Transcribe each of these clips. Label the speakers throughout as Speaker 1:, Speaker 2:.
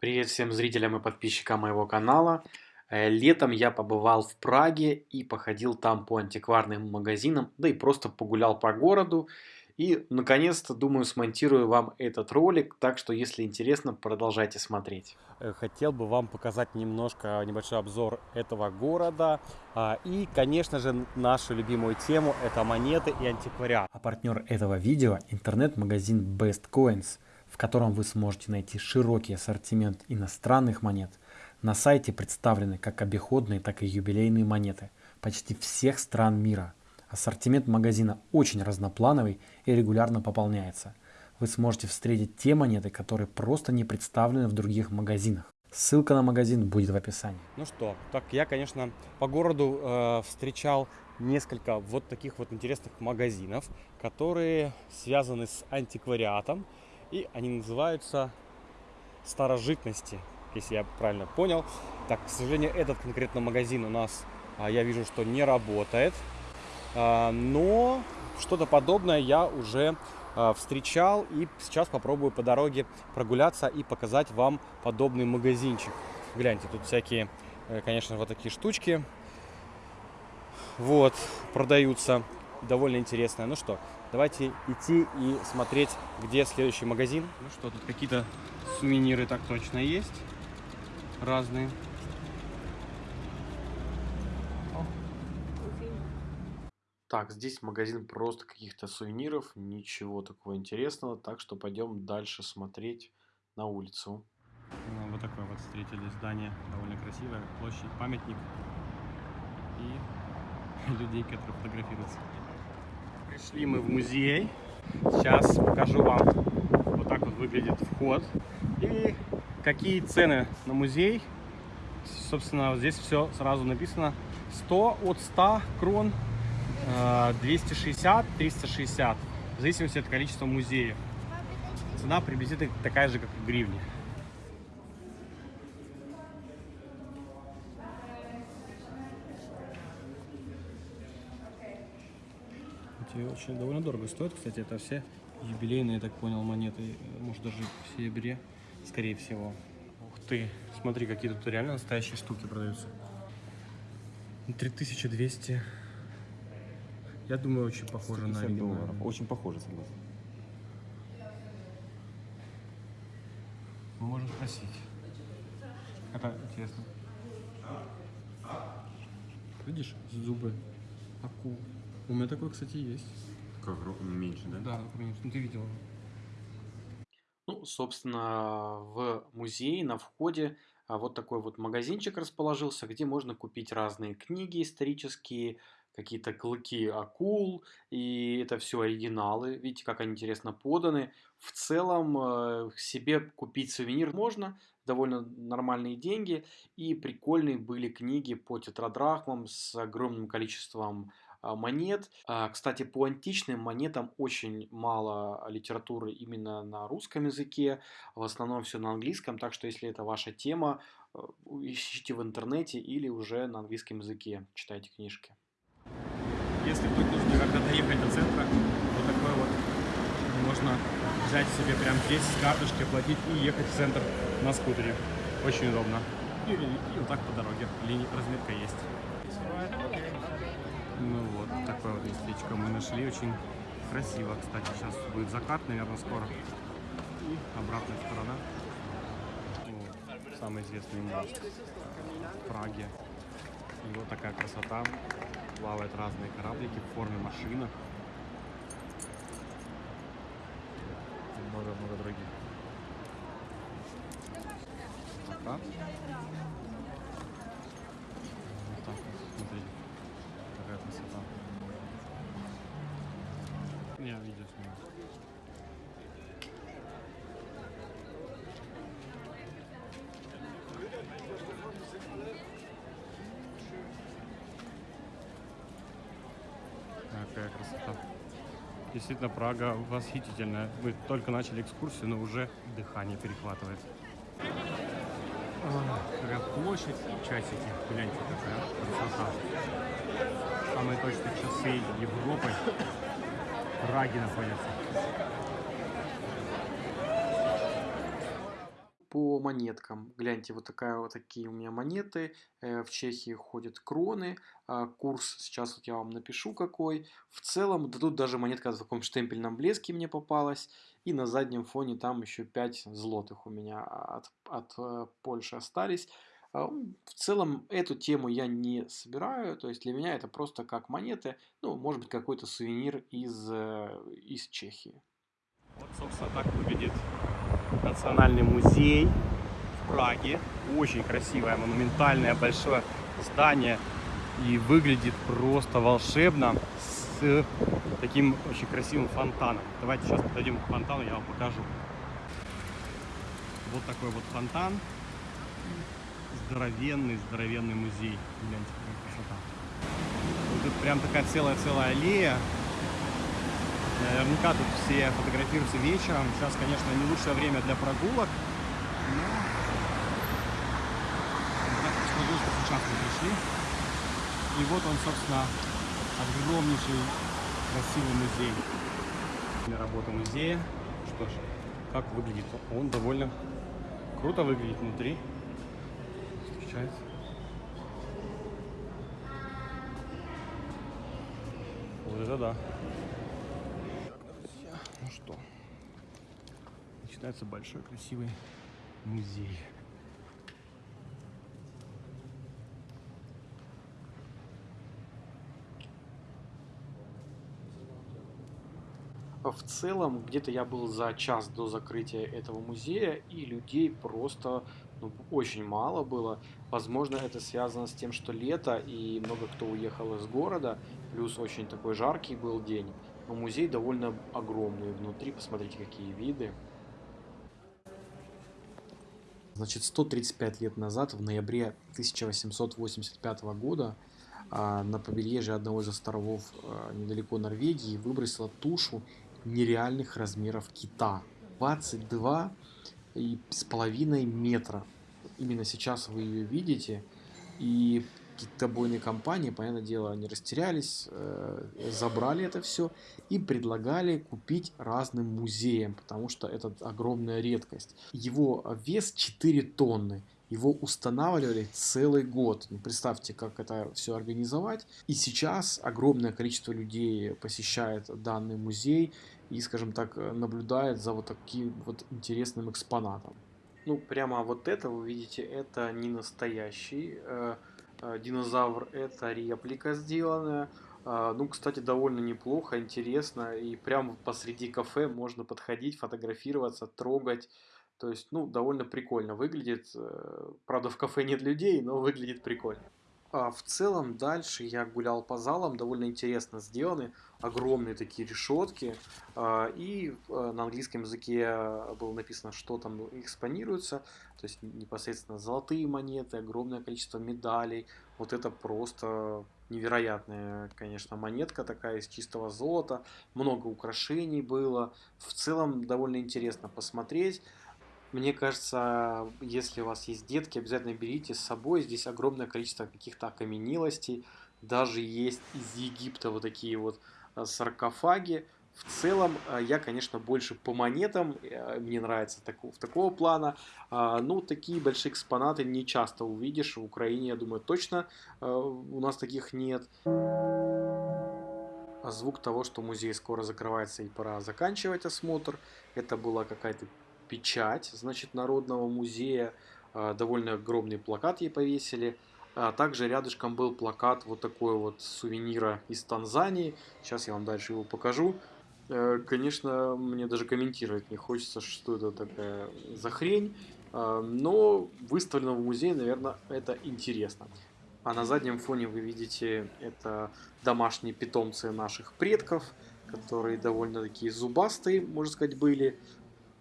Speaker 1: Привет всем зрителям и подписчикам моего канала. Э, летом я побывал в Праге и походил там по антикварным магазинам, да и просто погулял по городу. И, наконец-то, думаю, смонтирую вам этот ролик, так что, если интересно, продолжайте смотреть.
Speaker 2: Э, хотел бы вам показать немножко небольшой обзор этого города. А, и, конечно же, нашу любимую тему – это монеты и антиквариат.
Speaker 1: А партнер этого видео – интернет-магазин Best Coins – в котором вы сможете найти широкий ассортимент иностранных монет. На сайте представлены как обиходные, так и юбилейные монеты почти всех стран мира. Ассортимент магазина очень разноплановый и регулярно пополняется. Вы сможете встретить те монеты, которые просто не представлены в других магазинах. Ссылка на магазин будет в описании.
Speaker 2: Ну что, так я, конечно, по городу э, встречал несколько вот таких вот интересных магазинов, которые связаны с антиквариатом. И они называются старожитности, если я правильно понял. Так, к сожалению, этот конкретно магазин у нас, а, я вижу, что не работает. А, но что-то подобное я уже а, встречал и сейчас попробую по дороге прогуляться и показать вам подобный магазинчик. Гляньте, тут всякие, э, конечно, вот такие штучки вот продаются довольно интересное. Ну что, давайте идти и смотреть, где следующий магазин. Ну что, тут какие-то сувениры так точно есть. Разные.
Speaker 1: Так, здесь магазин просто каких-то сувениров, ничего такого интересного, так что пойдем дальше смотреть на улицу.
Speaker 2: Ну, вот такое вот встретили здание, довольно красивое, площадь, памятник и людей, которые фотографируются. Пришли мы в музей. Сейчас покажу вам. Вот так вот выглядит вход. И какие цены на музей. Собственно, здесь все сразу написано. 100 от 100 крон, 260, э, 360. В зависимости от количества музеев. Цена приблизительно такая же, как в гривне. Эти очень довольно дорого стоят, кстати, это все юбилейные, я так понял, монеты, может даже в серебре, скорее всего. Ух ты, смотри, какие тут реально настоящие штуки продаются. 3200. Я думаю, очень похоже на оригинал.
Speaker 1: Очень похоже, согласен.
Speaker 2: Мы можем спросить. Это интересно. Видишь, зубы акул. У меня такой, кстати, есть.
Speaker 1: Как меньше, да?
Speaker 2: Да, меньше. Ну, ты видел.
Speaker 1: Ну, собственно, в музее на входе а, вот такой вот магазинчик расположился, где можно купить разные книги исторические, какие-то клыки акул, и это все оригиналы. Видите, как они интересно поданы. В целом, э, себе купить сувенир можно, довольно нормальные деньги, и прикольные были книги по тетрадрахмам с огромным количеством монет. А, кстати, по античным монетам очень мало литературы именно на русском языке, в основном все на английском, так что если это ваша тема, э, ищите в интернете или уже на английском языке читайте книжки.
Speaker 2: Если вдруг нужно как-то доехать до центра, вот такой вот можно взять себе прям здесь с карточки, оплатить и ехать в центр на скутере. Очень удобно. И, и вот так по дороге. Линия разметка есть. Ну вот, такое вот местечко мы нашли. Очень красиво, кстати. Сейчас будет закат, наверное, скоро. И обратная сторона. Вот, самый известный мост в Праге. И вот такая красота. Плавают разные кораблики в форме машинок. Много-много других. Закат. Я видел снимаю. Какая красота. Действительно, Прага восхитительная. Мы только начали экскурсию, но уже дыхание перехватывает. Какая площадь, часики. Гляньте, какая красота. Самые точные часы Европы. Праге находится.
Speaker 1: По монеткам. Гляньте, вот, такая, вот такие у меня монеты. Э, в Чехии ходят кроны. А, курс сейчас вот я вам напишу какой. В целом, да тут даже монетка в таком штемпельном блеске мне попалась. И на заднем фоне там еще 5 злотых у меня от, от э, Польши остались. А, в целом эту тему я не собираю, то есть для меня это просто как монеты, ну, может быть, какой-то сувенир из, э, из Чехии.
Speaker 2: Вот, собственно, так выглядит Национальный музей в Праге. Очень красивое, монументальное, большое здание. И выглядит просто волшебно с таким очень красивым фонтаном. Давайте сейчас подойдем к фонтану, я вам покажу. Вот такой вот фонтан здоровенный, здоровенный музей. Гляньте, какая красота. Тут прям такая целая-целая аллея. Наверняка тут все фотографируются вечером. Сейчас, конечно, не лучшее время для прогулок. Но... Так что сейчас мы пришли. И вот он, собственно, огромнейший красивый музей. Работа музея. Что ж, как выглядит? Он довольно круто выглядит внутри получается. Вот это да. Так, друзья, ну что, начинается большой красивый музей.
Speaker 1: В целом, где-то я был за час до закрытия этого музея, и людей просто ну, очень мало было. Возможно, это связано с тем, что лето, и много кто уехал из города, плюс очень такой жаркий был день. Но музей довольно огромный внутри, посмотрите, какие виды. Значит, 135 лет назад, в ноябре 1885 года, а, на побережье одного из островов а, недалеко Норвегии выбросила тушу нереальных размеров кита. 22 и с половиной метра. Именно сейчас вы ее видите. И китобойные компании, понятное дело, они растерялись, э, забрали это все и предлагали купить разным музеям, потому что это огромная редкость. Его вес 4 тонны. Его устанавливали целый год. Ну, представьте, как это все организовать. И сейчас огромное количество людей посещает данный музей и, скажем так, наблюдает за вот таким вот интересным экспонатом. Ну, прямо вот это, вы видите, это не настоящий э, динозавр, это реплика сделанная. Э, ну, кстати, довольно неплохо, интересно. И прямо посреди кафе можно подходить, фотографироваться, трогать. То есть, ну, довольно прикольно выглядит. Э, правда, в кафе нет людей, но выглядит прикольно. А в целом дальше я гулял по залам, довольно интересно сделаны, огромные такие решетки, а, и э, на английском языке было написано, что там экспонируется, то есть непосредственно золотые монеты, огромное количество медалей, вот это просто невероятная, конечно, монетка такая из чистого золота, много украшений было, в целом довольно интересно посмотреть, мне кажется, если у вас есть детки, обязательно берите с собой. Здесь огромное количество каких-то окаменелостей. Даже есть из Египта вот такие вот э, саркофаги. В целом, э, я, конечно, больше по монетам, э, мне нравится такого, такого плана. А, ну, такие большие экспонаты не часто увидишь. В Украине, я думаю, точно у нас таких нет. Звук того, что музей скоро закрывается и пора заканчивать осмотр. Это была какая-то печать, значит, Народного музея. А, довольно огромный плакат ей повесили. А также рядышком был плакат вот такой вот сувенира из Танзании. Сейчас я вам дальше его покажу. Э, конечно, мне даже комментировать не хочется, что это такая за хрень. А, но выставлено в музее, наверное, это интересно. А на заднем фоне вы видите, это домашние питомцы наших предков, которые довольно такие зубастые, можно сказать, были.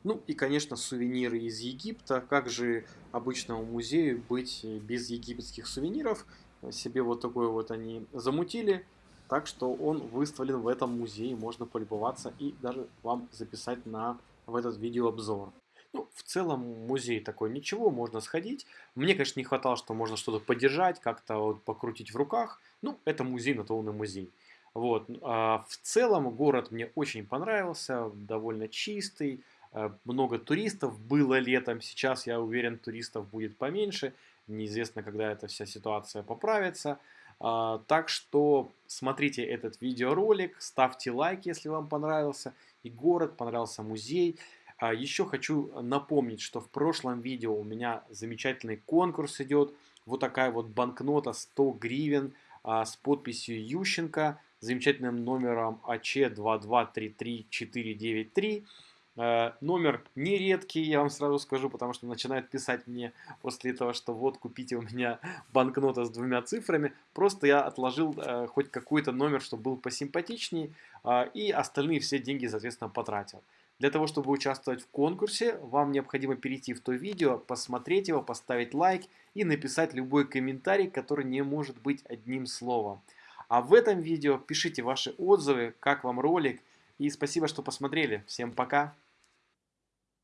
Speaker 1: Ну и, конечно, сувениры из Египта. Как же обычному музею быть без египетских сувениров? Себе вот такой вот они замутили. Так что он выставлен в этом музее, можно полюбоваться и даже вам записать на, в этот видеообзор. Ну, в целом музей такой ничего, можно сходить. Мне, конечно, не хватало, что можно что-то подержать, как-то вот покрутить в руках. Ну, это музей, на то он и музей. Вот. А в целом город мне очень понравился, довольно чистый, много туристов, было летом, сейчас, я уверен, туристов будет поменьше, неизвестно, когда эта вся ситуация поправится. А, так что смотрите этот видеоролик, ставьте лайк, если вам понравился и город, понравился музей. А, еще хочу напомнить, что в прошлом видео у меня замечательный конкурс идет. Вот такая вот банкнота 100 гривен а, с подписью Ющенко, замечательным номером АЧ2233493. Э, номер нередкий, я вам сразу скажу, потому что начинают писать мне после этого, что вот купите у меня банкнота с двумя цифрами. Просто я отложил э, хоть какой-то номер, чтобы был посимпатичней, э, и остальные все деньги, соответственно, потратил. Для того, чтобы участвовать в конкурсе, вам необходимо перейти в то видео, посмотреть его, поставить лайк и написать любой комментарий, который не может быть одним словом. А в этом видео пишите ваши отзывы, как вам ролик. И спасибо, что посмотрели. Всем пока!